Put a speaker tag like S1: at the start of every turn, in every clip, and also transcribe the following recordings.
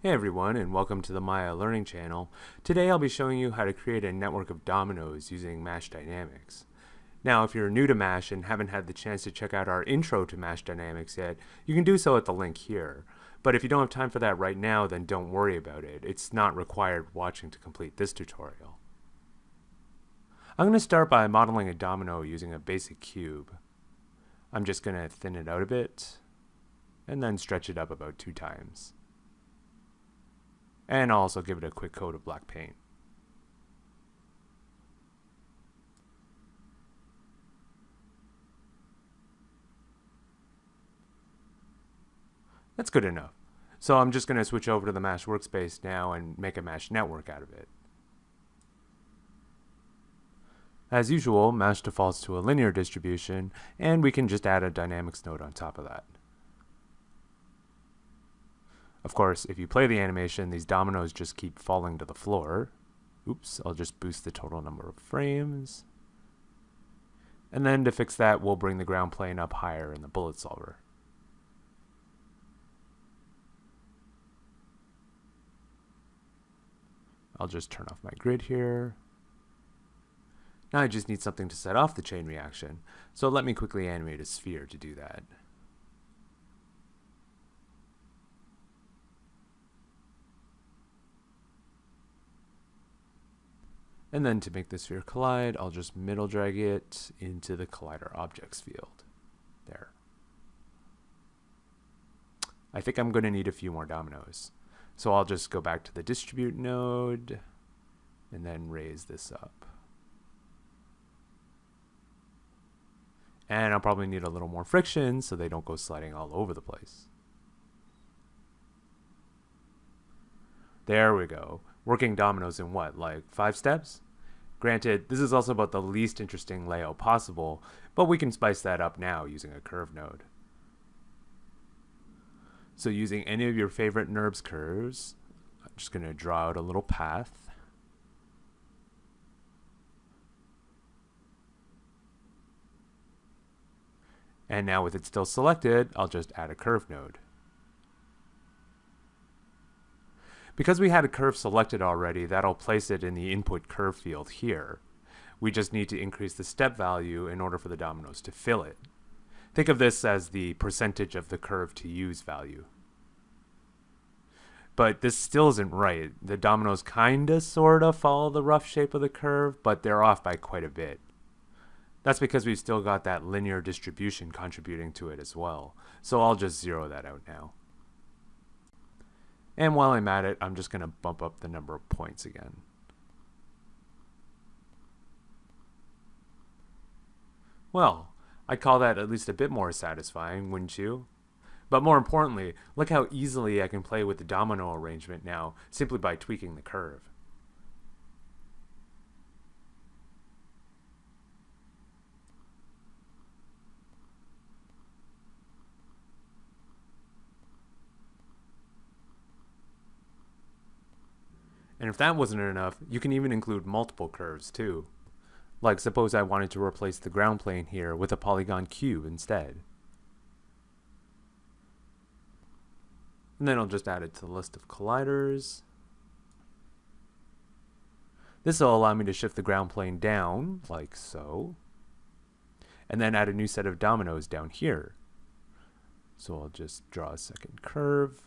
S1: Hey everyone and welcome to the Maya Learning Channel. Today I'll be showing you how to create a network of dominoes using Mash Dynamics. Now if you're new to MASH and haven't had the chance to check out our intro to Mash Dynamics yet, you can do so at the link here. But if you don't have time for that right now, then don't worry about it. It's not required watching to complete this tutorial. I'm going to start by modeling a domino using a basic cube. I'm just going to thin it out a bit and then stretch it up about two times. And also give it a quick coat of black paint. That's good enough. So I'm just going to switch over to the Mash workspace now and make a Mash network out of it. As usual, Mash defaults to a linear distribution, and we can just add a dynamics node on top of that. Of course, if you play the animation, these dominoes just keep falling to the floor. Oops, I'll just boost the total number of frames. And then to fix that, we'll bring the ground plane up higher in the bullet solver. I'll just turn off my grid here. Now I just need something to set off the chain reaction, so let me quickly animate a sphere to do that. And then to make the sphere collide, I'll just middle drag it into the collider objects field. There. I think I'm going to need a few more dominoes. So I'll just go back to the distribute node and then raise this up. And I'll probably need a little more friction so they don't go sliding all over the place. There we go. Working dominoes in what, like five steps? Granted, this is also about the least interesting layout possible, but we can spice that up now using a curve node. So using any of your favorite NURBS curves, I'm just going to draw out a little path. And now with it still selected, I'll just add a curve node. Because we had a curve selected already, that'll place it in the input curve field here. We just need to increase the step value in order for the dominoes to fill it. Think of this as the percentage of the curve to use value. But this still isn't right. The dominoes kinda sorta follow the rough shape of the curve, but they're off by quite a bit. That's because we've still got that linear distribution contributing to it as well. So I'll just zero that out now. And while I'm at it, I'm just going to bump up the number of points again. Well, I'd call that at least a bit more satisfying, wouldn't you? But more importantly, look how easily I can play with the domino arrangement now simply by tweaking the curve. And if that wasn't enough, you can even include multiple curves too. Like suppose I wanted to replace the ground plane here with a polygon cube instead. And then I'll just add it to the list of colliders. This will allow me to shift the ground plane down, like so. And then add a new set of dominoes down here. So I'll just draw a second curve.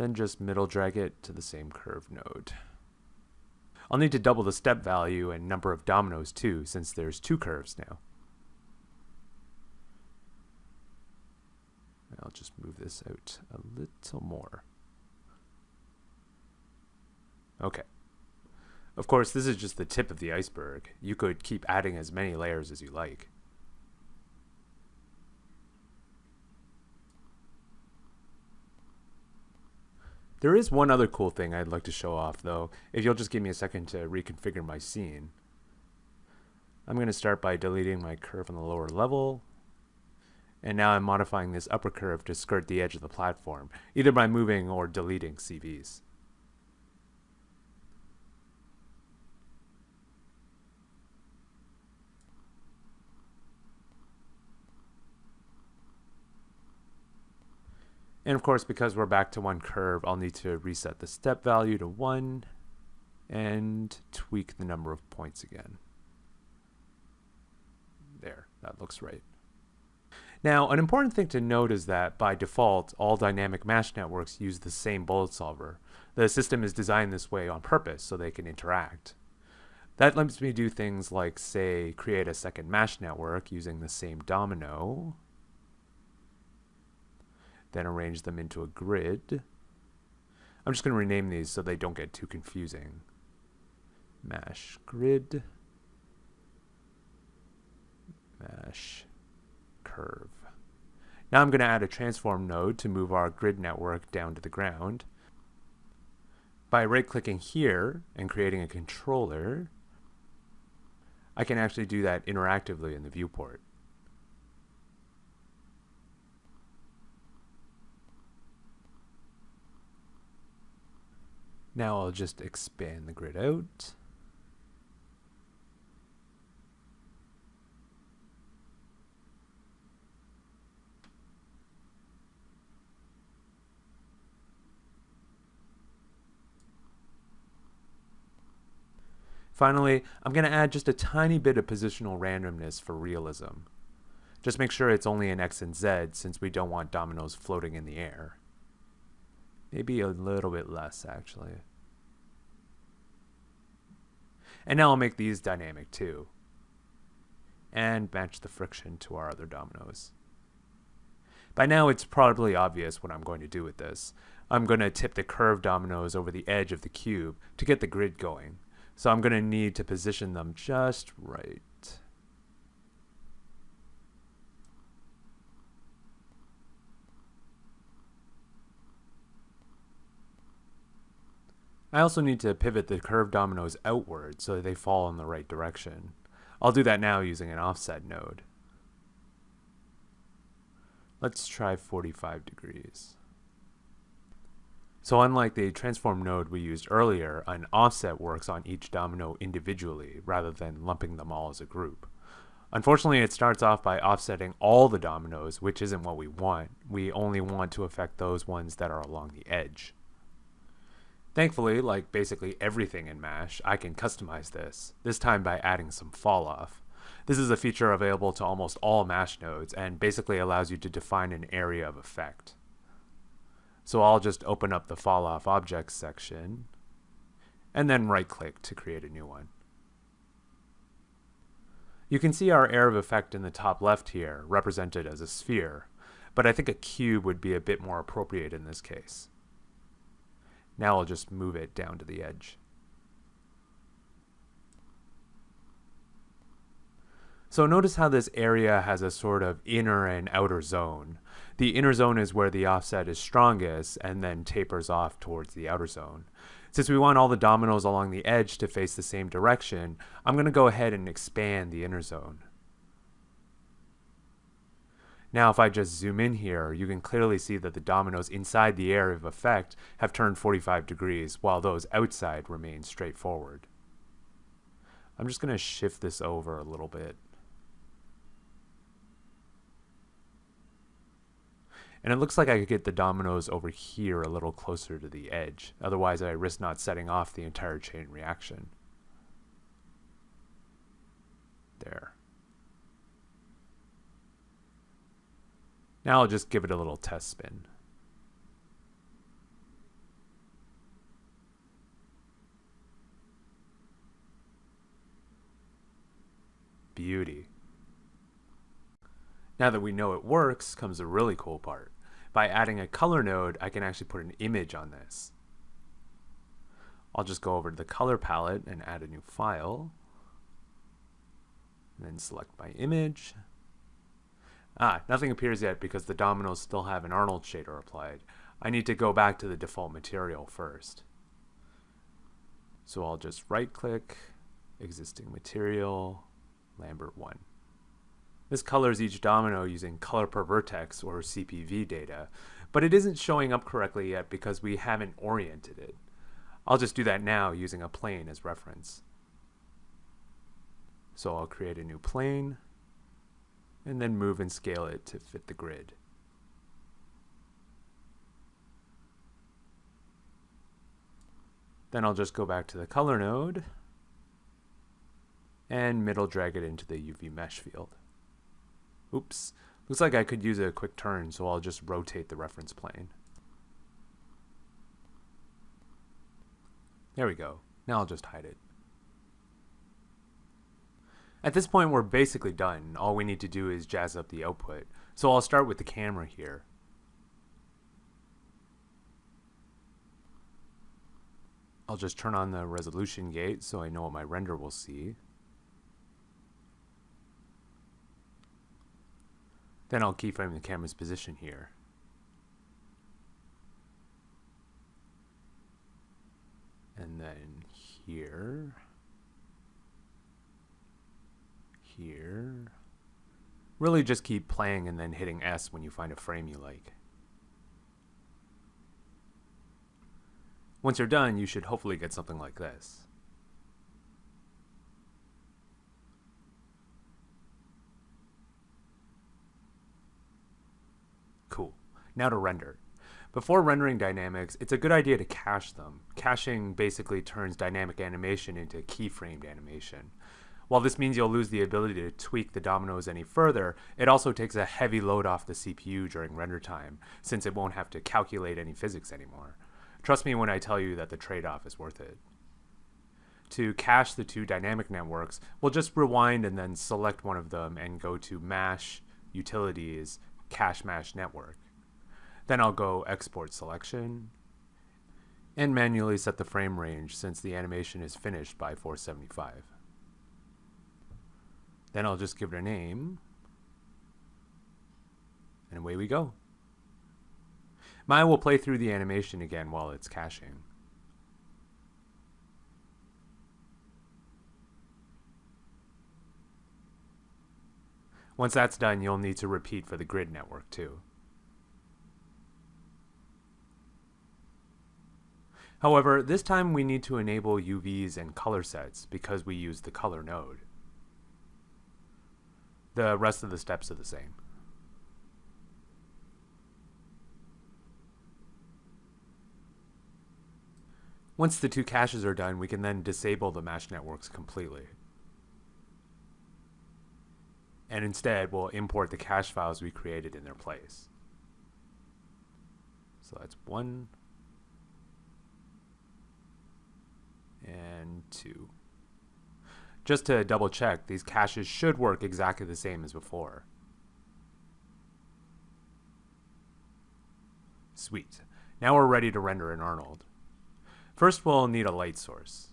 S1: Then just middle drag it to the same curve node. I'll need to double the step value and number of dominoes too, since there's two curves now. I'll just move this out a little more. Okay. Of course, this is just the tip of the iceberg. You could keep adding as many layers as you like. There is one other cool thing I'd like to show off though, if you'll just give me a second to reconfigure my scene. I'm going to start by deleting my curve on the lower level, and now I'm modifying this upper curve to skirt the edge of the platform, either by moving or deleting CVs. And of course, because we're back to one curve, I'll need to reset the step value to one and tweak the number of points again. There, that looks right. Now, an important thing to note is that by default, all dynamic MASH networks use the same bullet solver. The system is designed this way on purpose so they can interact. That lets me do things like, say, create a second MASH network using the same domino, then arrange them into a grid. I'm just going to rename these so they don't get too confusing. MASH grid, MASH curve. Now I'm going to add a transform node to move our grid network down to the ground. By right-clicking here and creating a controller, I can actually do that interactively in the viewport. Now I'll just expand the grid out. Finally, I'm going to add just a tiny bit of positional randomness for realism. Just make sure it's only in X and Z since we don't want dominoes floating in the air. Maybe a little bit less, actually. And now I'll make these dynamic too. And match the friction to our other dominoes. By now it's probably obvious what I'm going to do with this. I'm going to tip the curved dominoes over the edge of the cube to get the grid going. So I'm going to need to position them just right. I also need to pivot the curved dominoes outward so that they fall in the right direction. I'll do that now using an offset node. Let's try 45 degrees. So unlike the transform node we used earlier, an offset works on each domino individually rather than lumping them all as a group. Unfortunately, it starts off by offsetting all the dominoes, which isn't what we want. We only want to affect those ones that are along the edge. Thankfully, like basically everything in MASH, I can customize this, this time by adding some falloff. This is a feature available to almost all MASH nodes and basically allows you to define an area of effect. So I'll just open up the fall off objects section and then right click to create a new one. You can see our area of effect in the top left here represented as a sphere, but I think a cube would be a bit more appropriate in this case. Now I'll just move it down to the edge. So notice how this area has a sort of inner and outer zone. The inner zone is where the offset is strongest and then tapers off towards the outer zone. Since we want all the dominoes along the edge to face the same direction, I'm going to go ahead and expand the inner zone. Now if I just zoom in here, you can clearly see that the dominoes inside the area of effect have turned 45 degrees, while those outside remain straightforward. I'm just going to shift this over a little bit. And it looks like I could get the dominoes over here a little closer to the edge. Otherwise, I risk not setting off the entire chain reaction. There. Now I'll just give it a little test spin. Beauty. Now that we know it works comes the really cool part. By adding a color node, I can actually put an image on this. I'll just go over to the color palette and add a new file. And then select my image. Ah, nothing appears yet because the dominoes still have an Arnold shader applied. I need to go back to the default material first. So I'll just right click, existing material, Lambert 1. This colors each domino using color per vertex or CPV data, but it isn't showing up correctly yet because we haven't oriented it. I'll just do that now using a plane as reference. So I'll create a new plane and then move and scale it to fit the grid. Then I'll just go back to the color node and middle drag it into the UV mesh field. Oops, looks like I could use a quick turn, so I'll just rotate the reference plane. There we go. Now I'll just hide it. At this point, we're basically done. All we need to do is jazz up the output. So I'll start with the camera here. I'll just turn on the resolution gate so I know what my render will see. Then I'll keyframe the camera's position here. And then here, here. Really just keep playing and then hitting S when you find a frame you like. Once you're done, you should hopefully get something like this. Cool. Now to render. Before rendering dynamics, it's a good idea to cache them. Caching basically turns dynamic animation into keyframed animation. While this means you'll lose the ability to tweak the dominoes any further, it also takes a heavy load off the CPU during render time, since it won't have to calculate any physics anymore. Trust me when I tell you that the trade-off is worth it. To cache the two dynamic networks, we'll just rewind and then select one of them and go to Mash, Utilities, Cache Mash Network. Then I'll go Export Selection, and manually set the frame range since the animation is finished by 475. Then I'll just give it a name, and away we go. Maya will play through the animation again while it's caching. Once that's done, you'll need to repeat for the grid network too. However, this time we need to enable UVs and color sets because we use the color node. The rest of the steps are the same. Once the two caches are done, we can then disable the MASH networks completely. And instead, we'll import the cache files we created in their place. So that's one and two. Just to double check, these caches should work exactly the same as before. Sweet. Now we're ready to render in Arnold. First we'll need a light source.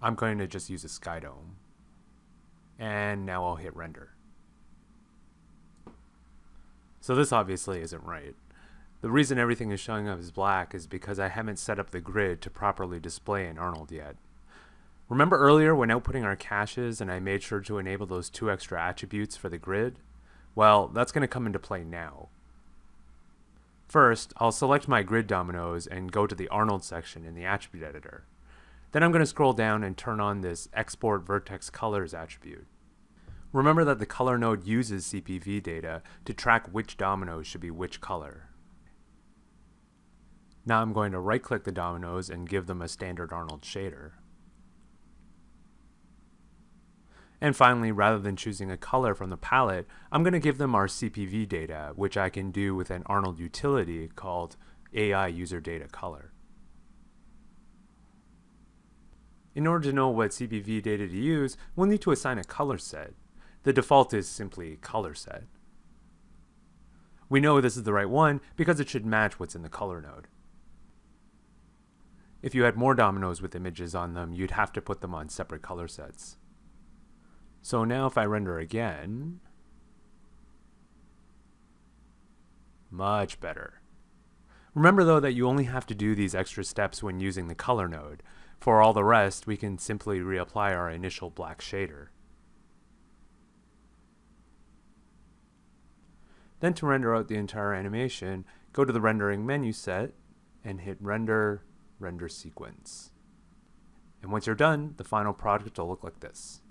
S1: I'm going to just use a sky dome. And now I'll hit render. So this obviously isn't right. The reason everything is showing up as black is because I haven't set up the grid to properly display in Arnold yet. Remember earlier when outputting our caches and I made sure to enable those two extra attributes for the grid? Well, that's going to come into play now. First, I'll select my grid dominoes and go to the Arnold section in the attribute editor. Then I'm going to scroll down and turn on this Export Vertex Colors attribute. Remember that the color node uses CPV data to track which dominoes should be which color. Now I'm going to right click the dominoes and give them a standard Arnold shader. And finally, rather than choosing a color from the palette, I'm going to give them our CPV data, which I can do with an Arnold utility called AI User Data Color. In order to know what CPV data to use, we'll need to assign a color set. The default is simply color set. We know this is the right one because it should match what's in the color node. If you had more dominoes with images on them, you'd have to put them on separate color sets. So now if I render again, much better. Remember though that you only have to do these extra steps when using the color node. For all the rest, we can simply reapply our initial black shader. Then to render out the entire animation, go to the rendering menu set and hit render, render sequence. And once you're done, the final product will look like this.